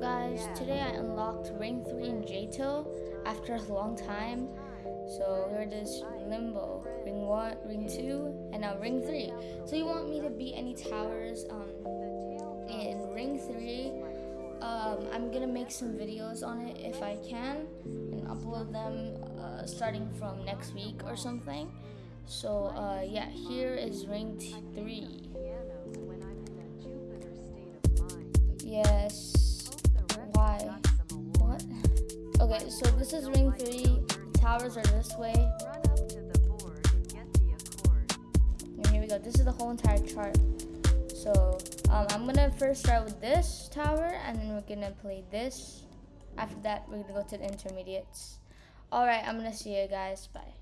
Guys, today I unlocked Ring 3 in JToH after a long time. So here it is Limbo, Ring 1, Ring 2, and now Ring 3. So you want me to beat any towers um, in Ring 3. Um, I'm gonna make some videos on it if I can and upload them uh, starting from next week or something. So uh, yeah, here is Ring 3. Yes. Okay, so this is ring three. Towers are this way. And here we go. This is the whole entire chart. So um, I'm gonna first start with this tower, and then we're gonna play this. After that, we're gonna go to the intermediates. All right, I'm gonna see you guys. Bye.